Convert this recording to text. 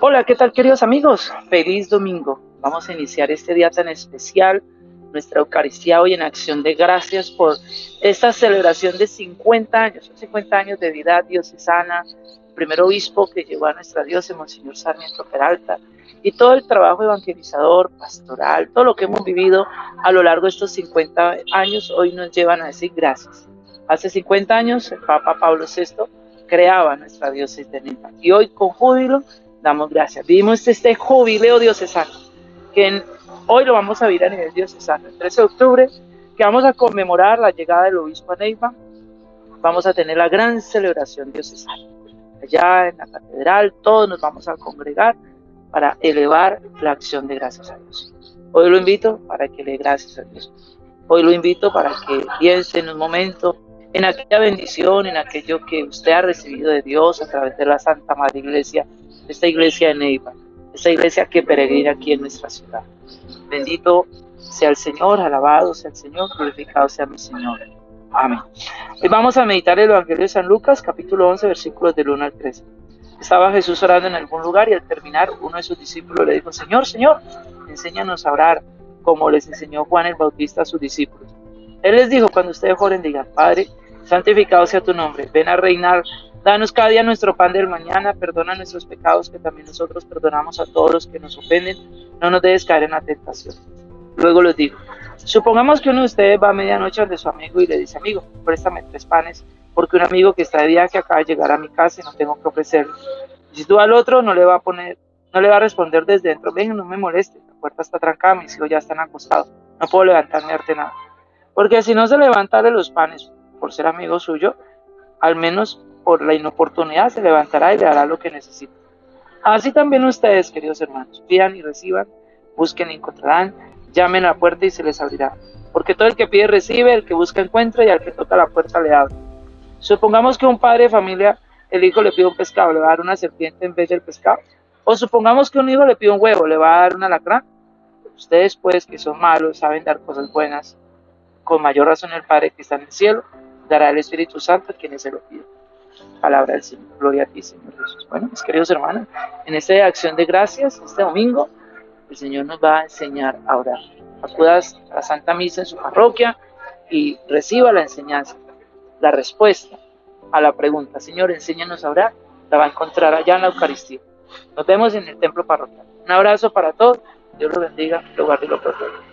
Hola, ¿qué tal queridos amigos? Feliz domingo. Vamos a iniciar este día tan especial, nuestra Eucaristía hoy en acción de gracias por esta celebración de 50 años, 50 años de vida diocesana, primer obispo que llevó a nuestra diócesis, Monseñor Sarmiento Peralta, y todo el trabajo evangelizador, pastoral, todo lo que hemos vivido a lo largo de estos 50 años, hoy nos llevan a decir gracias. Hace 50 años el Papa Pablo VI creaba nuestra diócesis de Neiva y hoy con júbilo damos gracias. Vivimos este jubileo diocesano, que hoy lo vamos a vivir a nivel diocesano, el 13 de octubre, que vamos a conmemorar la llegada del obispo a Neiva, vamos a tener la gran celebración diocesana. Allá en la catedral todos nos vamos a congregar para elevar la acción de gracias a Dios. Hoy lo invito para que le gracias a Dios. Hoy lo invito para que piense en un momento en aquella bendición, en aquello que usted ha recibido de Dios a través de la Santa Madre Iglesia esta iglesia de Neiva, esta iglesia que peregrina aquí en nuestra ciudad. Bendito sea el Señor, alabado sea el Señor, glorificado sea mi Señor. Amén. Hoy vamos a meditar el Evangelio de San Lucas, capítulo 11, versículos del 1 al 13. Estaba Jesús orando en algún lugar y al terminar uno de sus discípulos le dijo, Señor, Señor, enséñanos a orar como les enseñó Juan el Bautista a sus discípulos. Él les dijo, cuando ustedes oren, digan, Padre, santificado sea tu nombre, ven a reinar Danos cada día nuestro pan del mañana, perdona nuestros pecados que también nosotros perdonamos a todos los que nos ofenden, no nos dejes caer en la tentación. Luego les digo, supongamos que uno de ustedes va a medianoche donde su amigo y le dice, amigo, préstame tres panes, porque un amigo que está de viaje acaba de llegar a mi casa y no tengo que ofrecerle. si tú al otro no le va a poner, no le va a responder desde dentro, ven, no me moleste, la puerta está trancada, mis hijos ya están acostados, no puedo levantarme a darte nada. Porque si no se levanta de los panes por ser amigo suyo, al menos por la inoportunidad se levantará y le dará lo que necesita. Así también ustedes, queridos hermanos, pidan y reciban, busquen y encontrarán, llamen a la puerta y se les abrirá. Porque todo el que pide recibe, el que busca encuentra y al que toca la puerta le abre. Supongamos que un padre de familia, el hijo le pide un pescado, le va a dar una serpiente en vez del pescado. O supongamos que un hijo le pide un huevo, le va a dar una lacra. Ustedes pues que son malos, saben dar cosas buenas, con mayor razón el Padre que está en el cielo, dará el Espíritu Santo a quienes se lo piden. Palabra del Señor. Gloria a ti, Señor Jesús. Bueno, mis queridos hermanos, en esta acción de gracias, este domingo, el Señor nos va a enseñar a orar. Acudas a la Santa Misa en su parroquia y reciba la enseñanza, la respuesta a la pregunta, Señor, enséñanos a orar, la va a encontrar allá en la Eucaristía. Nos vemos en el templo parroquial. Un abrazo para todos. Dios los bendiga, lo guarde y lo proteja.